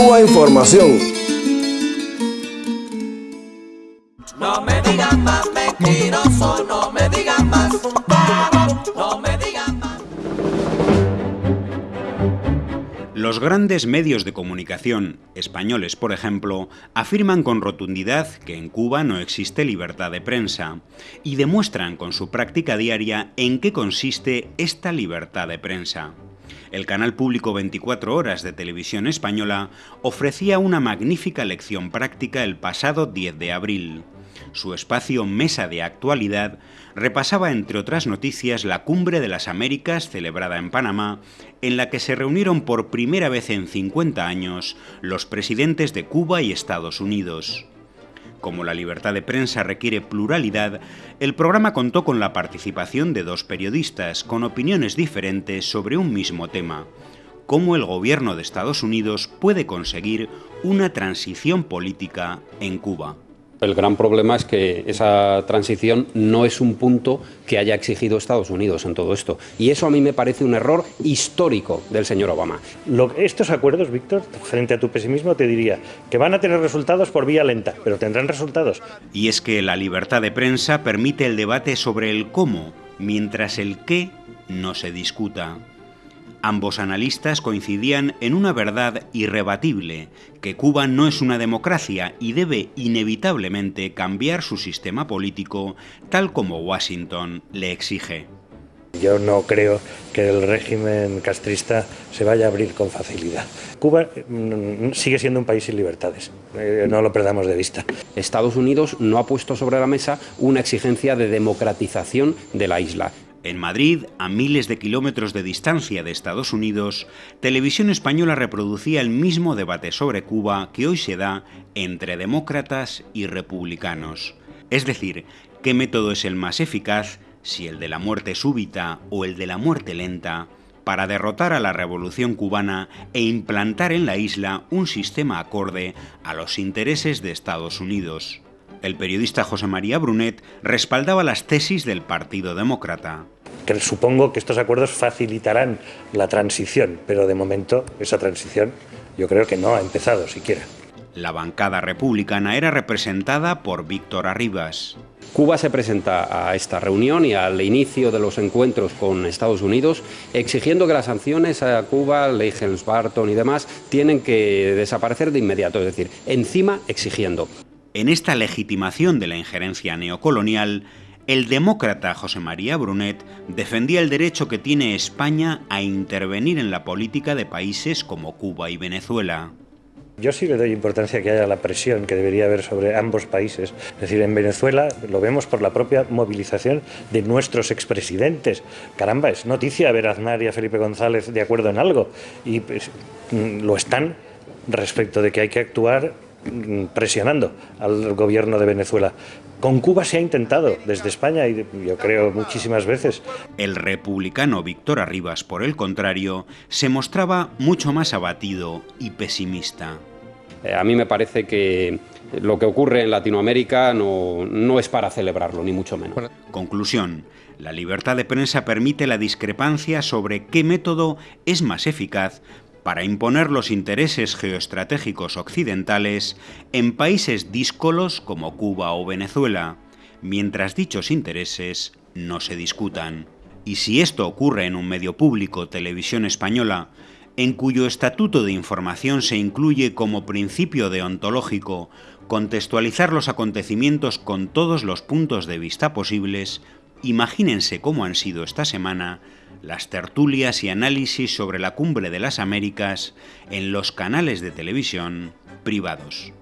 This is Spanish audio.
Cuba Información. No me digan más mentiroso, no me digan más. No me digan más. Los grandes medios de comunicación, españoles por ejemplo, afirman con rotundidad que en Cuba no existe libertad de prensa y demuestran con su práctica diaria en qué consiste esta libertad de prensa. El canal público 24 horas de televisión española ofrecía una magnífica lección práctica el pasado 10 de abril. Su espacio Mesa de Actualidad repasaba, entre otras noticias, la Cumbre de las Américas celebrada en Panamá, en la que se reunieron por primera vez en 50 años los presidentes de Cuba y Estados Unidos. Como la libertad de prensa requiere pluralidad, el programa contó con la participación de dos periodistas con opiniones diferentes sobre un mismo tema, cómo el gobierno de Estados Unidos puede conseguir una transición política en Cuba. El gran problema es que esa transición no es un punto que haya exigido Estados Unidos en todo esto. Y eso a mí me parece un error histórico del señor Obama. Lo- estos acuerdos, Víctor, frente a tu pesimismo, te diría que van a tener resultados por vía lenta, pero tendrán resultados. Y es que la libertad de prensa permite el debate sobre el cómo, mientras el qué no se discuta. Ambos analistas coincidían en una verdad irrebatible, que Cuba no es una democracia y debe inevitablemente cambiar su sistema político tal como Washington le exige. Yo no creo que el régimen castrista se vaya a abrir con facilidad. Cuba mm, sigue siendo un país sin libertades, eh, no lo perdamos de vista. Estados Unidos no ha puesto sobre la mesa una exigencia de democratización de la isla. En Madrid, a miles de kilómetros de distancia de Estados Unidos, Televisión Española reproducía el mismo debate sobre Cuba que hoy se da entre demócratas y republicanos. Es decir, qué método es el más eficaz, si el de la muerte súbita o el de la muerte lenta, para derrotar a la revolución cubana e implantar en la isla un sistema acorde a los intereses de Estados Unidos. El periodista José María Brunet respaldaba las tesis del Partido Demócrata. Que supongo que estos acuerdos facilitarán la transición, pero de momento esa transición yo creo que no ha empezado siquiera. La bancada republicana era representada por Víctor Arribas. Cuba se presenta a esta reunión y al inicio de los encuentros con Estados Unidos exigiendo que las sanciones a Cuba, Leigels, Barton y demás tienen que desaparecer de inmediato, es decir, encima exigiendo. En esta legitimación de la injerencia neocolonial, el demócrata José María Brunet defendía el derecho que tiene España a intervenir en la política de países como Cuba y Venezuela. Yo sí le doy importancia que haya la presión que debería haber sobre ambos países. Es decir, en Venezuela lo vemos por la propia movilización de nuestros expresidentes. Caramba, es noticia ver a Aznar y a Felipe González de acuerdo en algo. Y pues, mm, lo están respecto de que hay que actuar mm, presionando al gobierno de Venezuela. Con Cuba se ha intentado desde España y yo creo muchísimas veces. El republicano Víctor Arribas, por el contrario, se mostraba mucho más abatido y pesimista. Eh, a mí me parece que lo que ocurre en Latinoamérica no, no es para celebrarlo, ni mucho menos. Conclusión. La libertad de prensa permite la discrepancia sobre qué método es más eficaz para imponer los intereses geoestratégicos occidentales en países díscolos como Cuba o Venezuela, mientras dichos intereses no se discutan. Y si esto ocurre en un medio público, televisión española, en cuyo estatuto de información se incluye como principio deontológico contextualizar los acontecimientos con todos los puntos de vista posibles, imagínense cómo han sido esta semana las tertulias y análisis sobre la cumbre de las Américas en los canales de televisión privados.